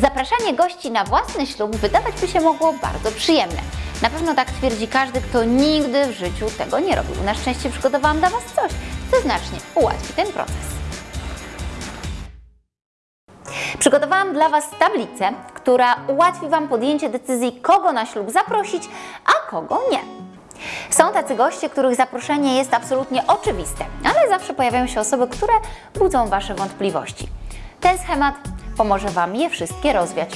Zapraszanie gości na własny ślub wydawać by się mogło bardzo przyjemne. Na pewno tak twierdzi każdy, kto nigdy w życiu tego nie robił. Na szczęście przygotowałam dla Was coś, co znacznie ułatwi ten proces. Przygotowałam dla Was tablicę, która ułatwi Wam podjęcie decyzji, kogo na ślub zaprosić, a kogo nie. Są tacy goście, których zaproszenie jest absolutnie oczywiste, ale zawsze pojawiają się osoby, które budzą Wasze wątpliwości. Ten schemat pomoże Wam je wszystkie rozwiać.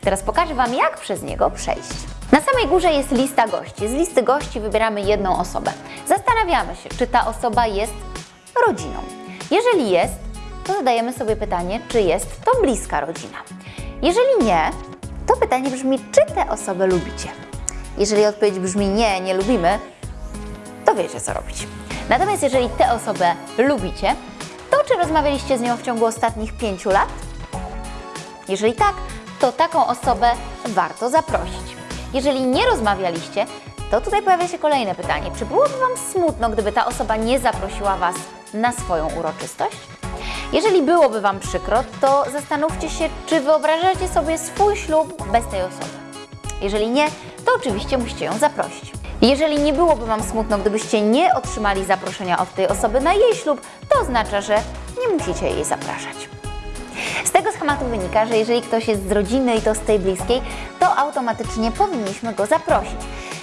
Teraz pokażę Wam, jak przez niego przejść. Na samej górze jest lista gości. Z listy gości wybieramy jedną osobę. Zastanawiamy się, czy ta osoba jest rodziną. Jeżeli jest, to zadajemy sobie pytanie, czy jest to bliska rodzina. Jeżeli nie, to pytanie brzmi, czy tę osobę lubicie. Jeżeli odpowiedź brzmi nie, nie lubimy, to wiecie co robić. Natomiast jeżeli tę osobę lubicie, to czy rozmawialiście z nią w ciągu ostatnich pięciu lat? Jeżeli tak, to taką osobę warto zaprosić. Jeżeli nie rozmawialiście, to tutaj pojawia się kolejne pytanie. Czy byłoby Wam smutno, gdyby ta osoba nie zaprosiła Was na swoją uroczystość? Jeżeli byłoby Wam przykro, to zastanówcie się, czy wyobrażacie sobie swój ślub bez tej osoby. Jeżeli nie, to oczywiście musicie ją zaprosić. Jeżeli nie byłoby Wam smutno, gdybyście nie otrzymali zaproszenia od tej osoby na jej ślub, to oznacza, że nie musicie jej zapraszać. Schematu wynika, że jeżeli ktoś jest z rodziny i to z tej bliskiej, to automatycznie powinniśmy go zaprosić.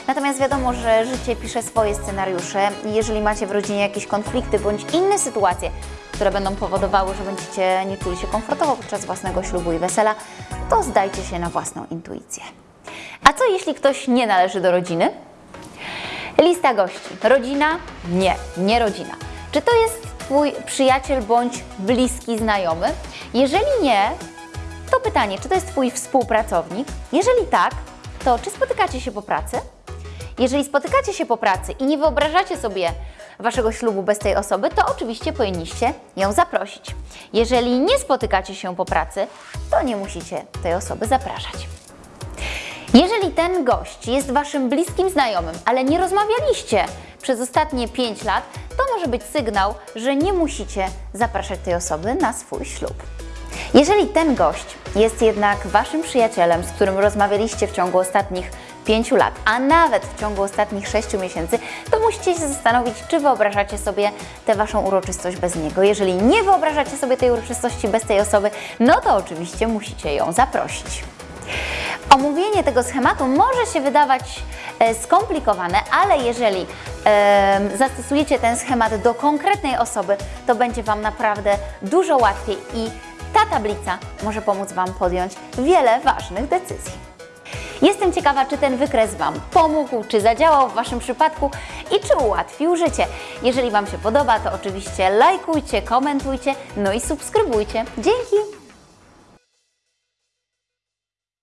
Natomiast wiadomo, że życie pisze swoje scenariusze jeżeli macie w rodzinie jakieś konflikty bądź inne sytuacje, które będą powodowały, że będziecie nie czuli się komfortowo podczas własnego ślubu i wesela, to zdajcie się na własną intuicję. A co jeśli ktoś nie należy do rodziny? Lista gości. Rodzina? Nie, nie rodzina. Czy to jest Twój przyjaciel bądź bliski znajomy? Jeżeli nie, to pytanie, czy to jest Twój współpracownik? Jeżeli tak, to czy spotykacie się po pracy? Jeżeli spotykacie się po pracy i nie wyobrażacie sobie Waszego ślubu bez tej osoby, to oczywiście powinniście ją zaprosić. Jeżeli nie spotykacie się po pracy, to nie musicie tej osoby zapraszać. Jeżeli ten gość jest Waszym bliskim znajomym, ale nie rozmawialiście przez ostatnie 5 lat, to może być sygnał, że nie musicie zapraszać tej osoby na swój ślub. Jeżeli ten gość jest jednak Waszym przyjacielem, z którym rozmawialiście w ciągu ostatnich 5 lat, a nawet w ciągu ostatnich 6 miesięcy, to musicie się zastanowić, czy wyobrażacie sobie tę Waszą uroczystość bez niego. Jeżeli nie wyobrażacie sobie tej uroczystości bez tej osoby, no to oczywiście musicie ją zaprosić. Omówienie tego schematu może się wydawać e, skomplikowane, ale jeżeli zastosujecie ten schemat do konkretnej osoby, to będzie Wam naprawdę dużo łatwiej i ta tablica może pomóc Wam podjąć wiele ważnych decyzji. Jestem ciekawa, czy ten wykres Wam pomógł, czy zadziałał w Waszym przypadku i czy ułatwił życie. Jeżeli Wam się podoba, to oczywiście lajkujcie, komentujcie, no i subskrybujcie. Dzięki!